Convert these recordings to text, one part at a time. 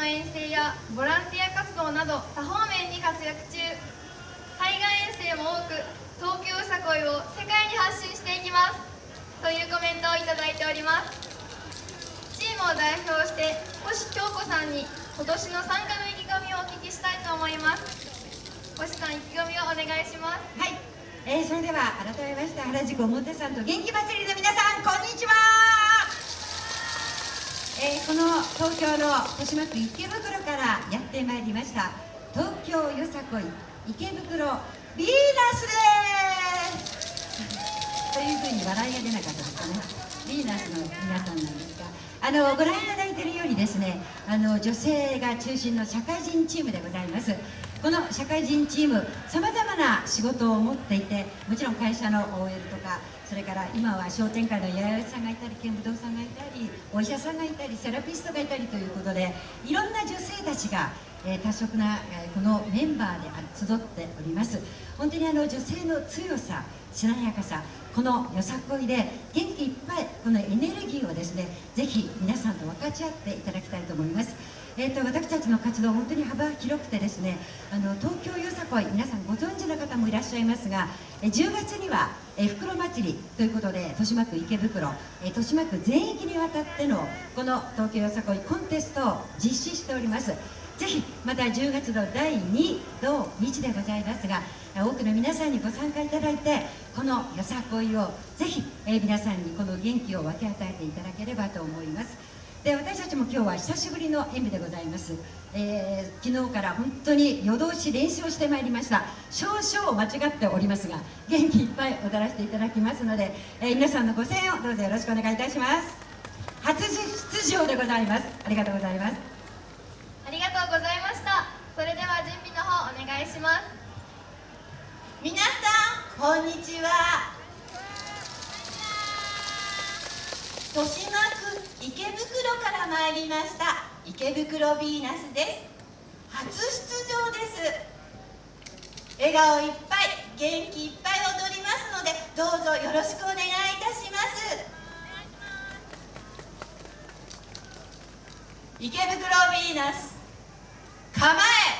の遠征やボランティア活動など多方面に活躍中。海外遠征も多く東京よさこいを世界に発信していきます。というコメントをいただいております。チームを代表して星京子さんに今年の参加の意気込みをお聞きしたいと思います。星さん意気込みをお願いします。はい、えー、それでは改めまして原宿表参と元気祭りの皆さんこんにちは。えー、この東京の豊島区池袋からやってまいりました東京よさこい池袋ヴィーナスです。というふうに笑いが出なかったですね。ヴィーナスの皆さんなんですがあのご覧いただいているようにですねあの女性が中心の社会人チームでございます。この社会人チームさまざまな仕事を持っていてもちろん会社の OL とかそれから今は商店会の八百屋さんがいたり剣舞道さんがいたりお医者さんがいたりセラピストがいたりということでいろんな女性たちが、え、多色な、え、このメンバーで集っております。本当にあの女性の強さしなやかさこのよさこいで元気いっぱいこのエネルギーをですねぜひ皆さんと分かち合っていただきたいと思います。えーと、私たちの活動本当に幅広くてですねあの東京よさこい皆さんご存知の方もいらっしゃいますが10月にはえ袋祭りということで豊島区池袋え豊島区全域にわたってのこの東京よさこいコンテストを実施しております。ぜひまた10月の第2土日でございますが多くの皆さんにご参加いただいてこのよさこいをぜひ、えー、皆さんにこの元気を分け与えていただければと思います。で私たちも今日は久しぶりの演舞でございます、えー、昨日から本当に夜通し練習をしてまいりました。少々間違っておりますが元気いっぱい踊らせていただきますので、えー、皆さんのご声援をどうぞよろしくお願いいたします。初出場でございます。ありがとうございますありがとうございましたそれでは準備の方お願いします。皆さんこんにちは。豊島区池袋から参りました。池袋ヴィーナスです。初出場です。笑顔いっぱい元気いっぱい踊りますのでどうぞよろしくお願いいたします。池袋ヴィーナス構え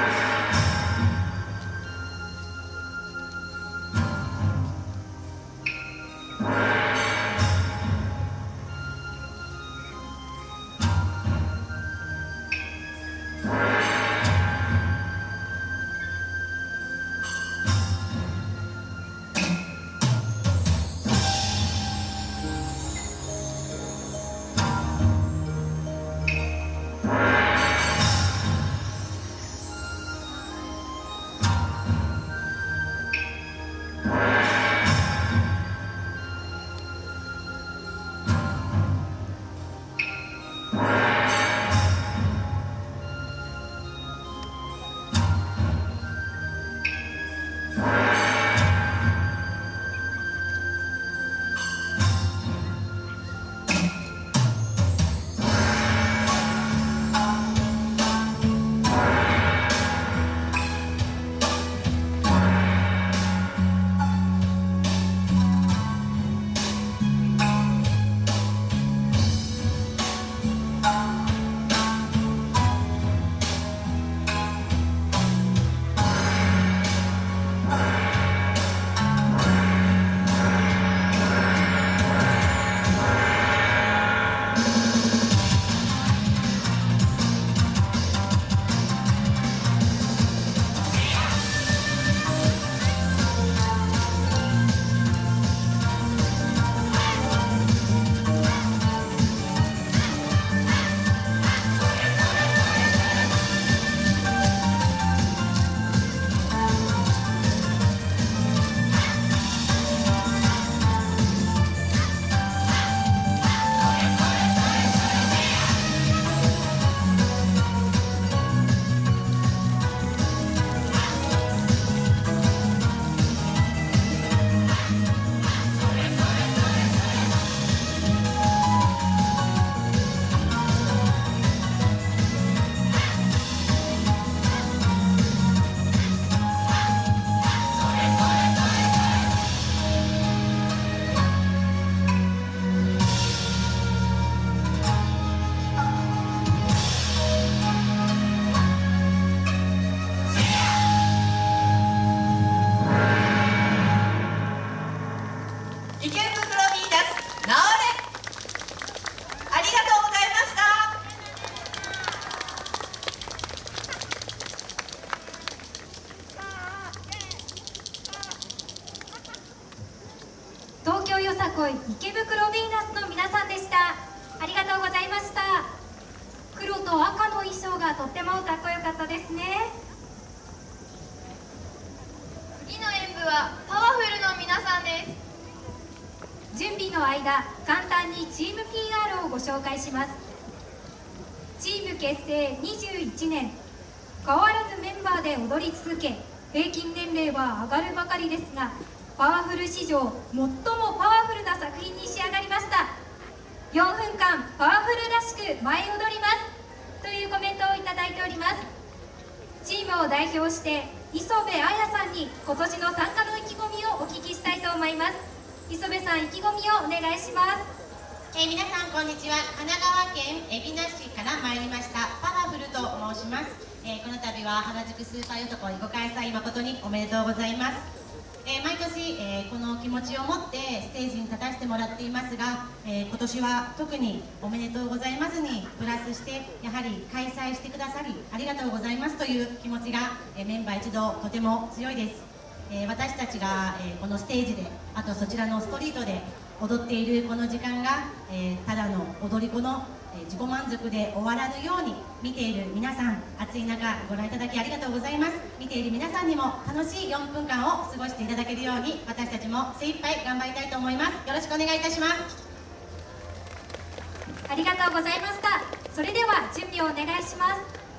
準備の間簡単にチーム PR をご紹介します。チーム結成21年変わらぬメンバーで踊り続け平均年齢は上がるばかりですがパワフル史上最もパワフルな作品に仕上がりました。4分間パワフルらしく舞い踊ります。というコメントをいただいております。チームを代表して磯部彩さんに今年の参加の意気込みをお聞きしたいと思います。磯部さん意気込みをお願いします。えー皆さんこんにちは。神奈川県海老名市から参りました。パワフルと申します、えーこの度は原宿スーパーよとこいご開催誠におめでとうございます。えー毎年、えこの気持ちを持ってステージに立たせてもらっていますが、え今年は特におめでとうございますにプラスしてやはり開催してくださりありがとうございますという気持ちが、えメンバー一同とても強いです。えー私たちが、えーこのステージであとそちらのストリートで踊っているこの時間が、えーただの踊り子の、え自己満足で終わらぬように見ている皆さん暑い中ご覧いただきありがとうございます。見ている皆さんにも楽しい4分間を過ごしていただけるように私たちも精一杯頑張りたいと思います。よろしくお願いいたします。ありがとうございましたそれでは準備をお願いします「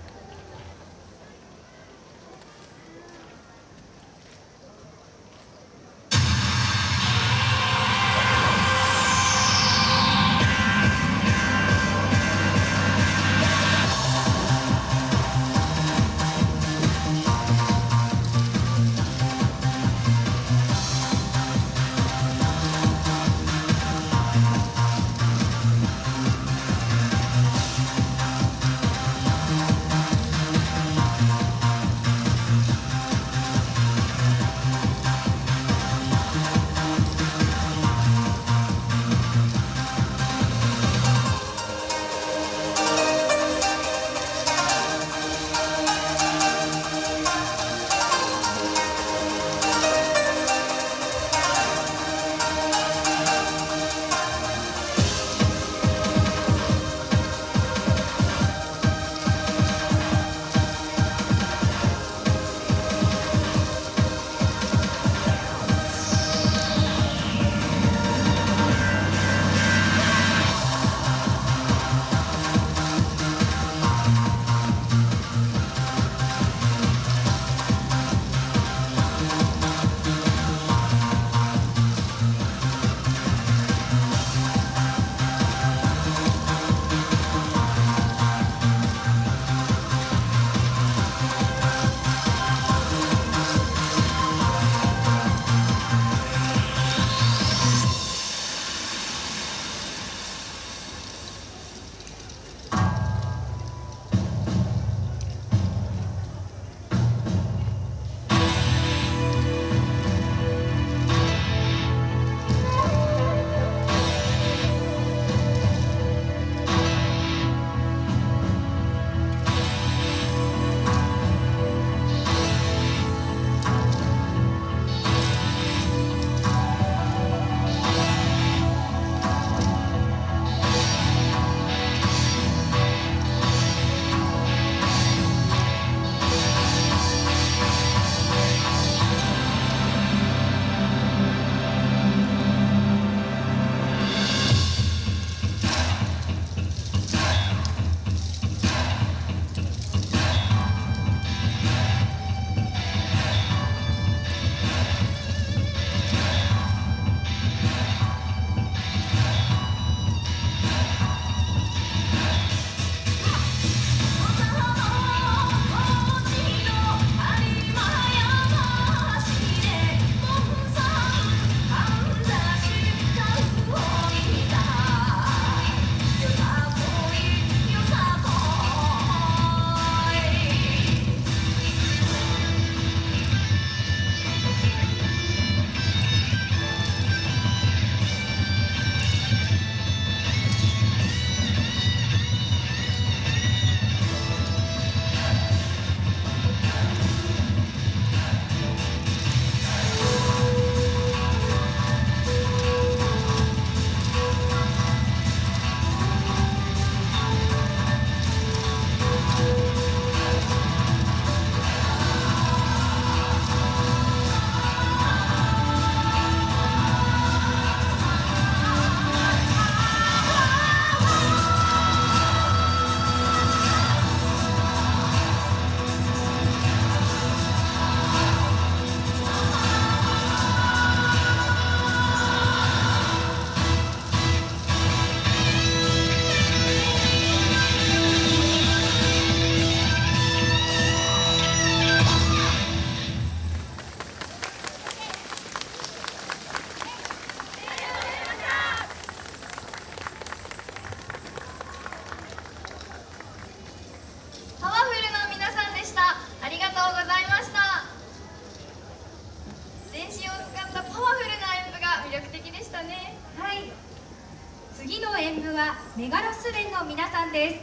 舞はメガロス連の皆さんです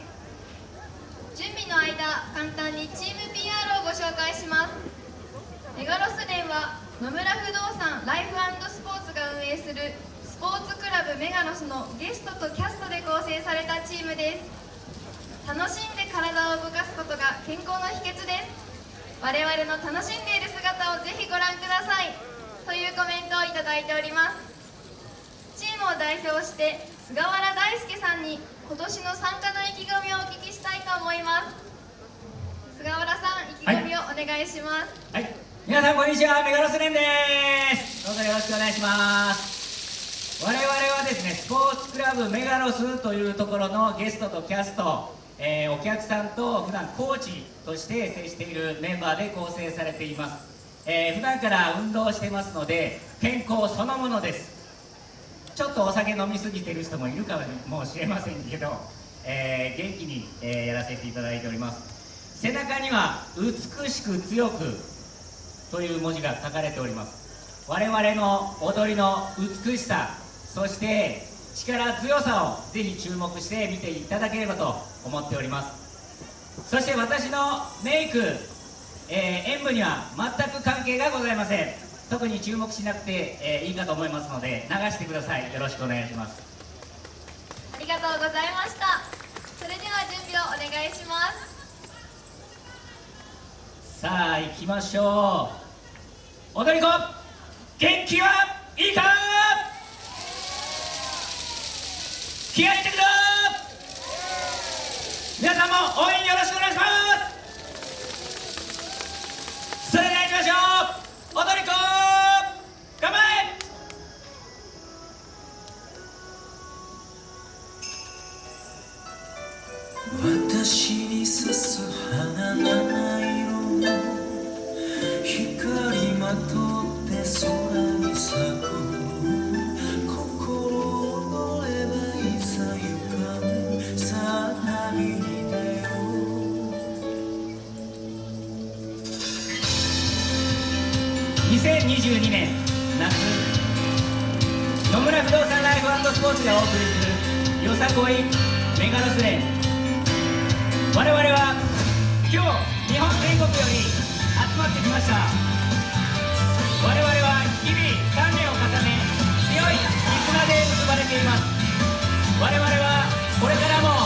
準備の間簡単にチーム PR をご紹介します。メガロス連は野村不動産ライフスポーツが運営するスポーツクラブメガロスのゲストとキャストで構成されたチームです。楽しんで体を動かすことが健康の秘訣です我々の楽しんでいる姿をぜひご覧ください。というコメントをいただいております。チームを代表して菅原大輔さんに今年の参加の意気込みをお聞きしたいと思います。菅原さん意気込みをお願いします。はい、皆さんこんにちは。メガロスレンです。どうぞよろしくお願いします。我々はですねスポーツクラブメガロスというところのゲストとキャストえー、お客さんと普段コーチとして接しているメンバーで構成されています、えー、普段から運動してますので健康そのものです。ちょっとお酒飲みすぎてる人もいるかもしれませんけど、えー、元気に、えー、やらせていただいております。背中には「美しく強く」という文字が書かれております。我々の踊りの美しさそして力強さをぜひ注目して見ていただければと思っております。そして私のメイク、えー、演舞には全く関係がございません。特に注目しなくて、えー、いいかと思いますので流してください。よろしくお願いします。ありがとうございました。それでは準備をお願いします。さあ行きましょう。踊り子元気はいいか？気合い入2022年夏野村不動産ライフスポーツがお送りするよさこいメガロスレン我々は今日日本全国より集まってきました我々は日々鍛錬を重ね強い絆で結ばれています。我々はこれからも